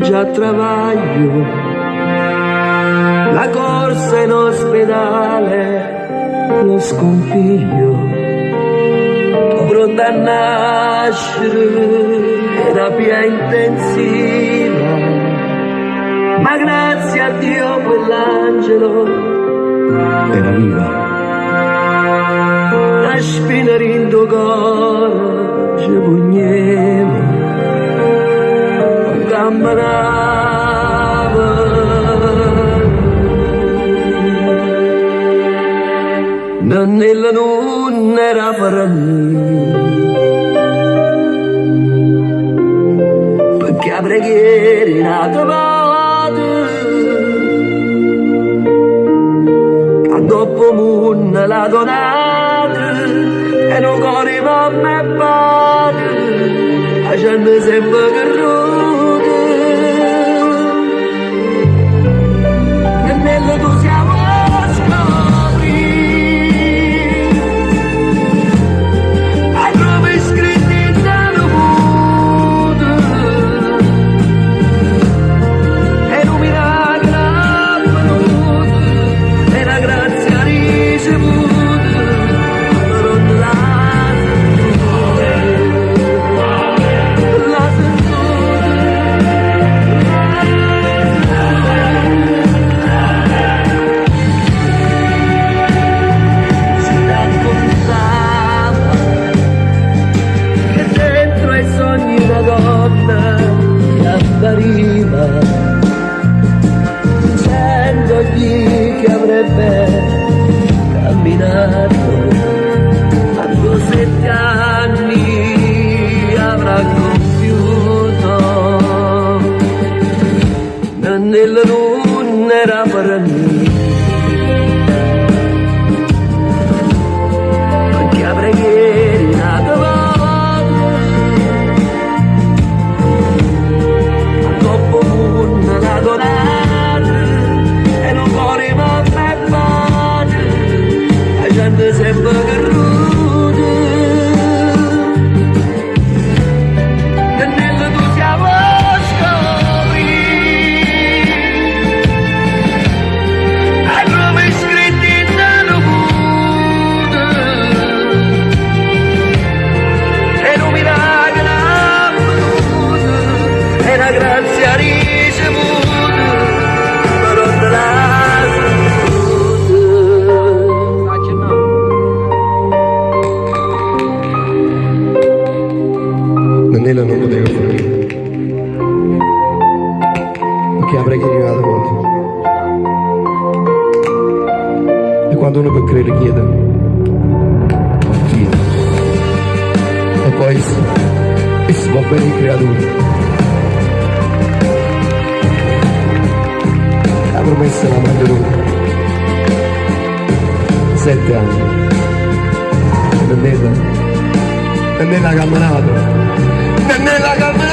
già travaglio, la corsa in ospedale, lo scompiglio, pronta a nascere, terapia intensiva, ma grazie a Dio quell'angelo era viva. La spina rindo Nella non era per perché a preghiera nata vada dopo mun la donata e non corriva me padre facendo sempre che rude avrebbe camminato. Quando sette anni avrà compiuto. Nella luna la la è arrivata volta e quando uno per credere chiede. Chiede. E poi si può bene creatura la promessa la mantenuta sette anni. Nannella Nannella ha camminato